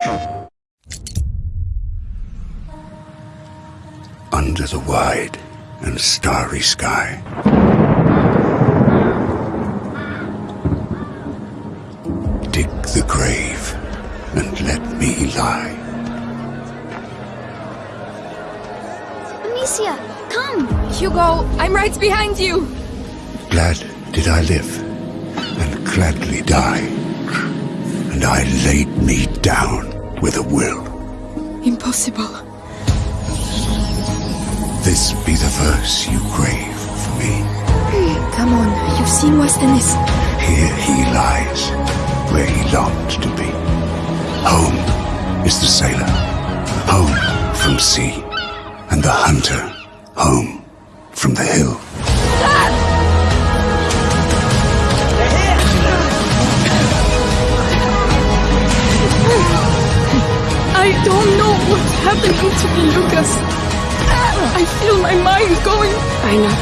Under the wide and starry sky. Dig the grave and let me lie. Amicia, come! Hugo, I'm right behind you! Glad did I live, and gladly die. And I laid me down with a will. Impossible. This be the verse you crave for me. Come on, you've seen worse than this. Here he lies, where he longed to be. Home is the sailor, home from sea, and the hunter, home from the hill. Don't know what's happening to me, Lucas. I feel my mind going. I know.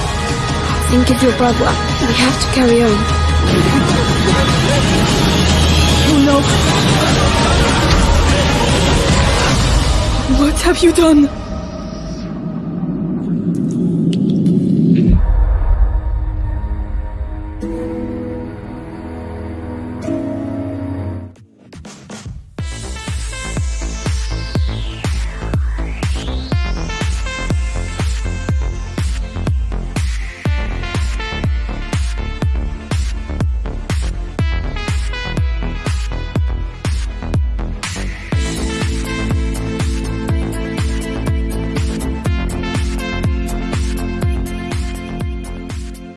Think of your brother. We have to carry on. Oh no. What have you done?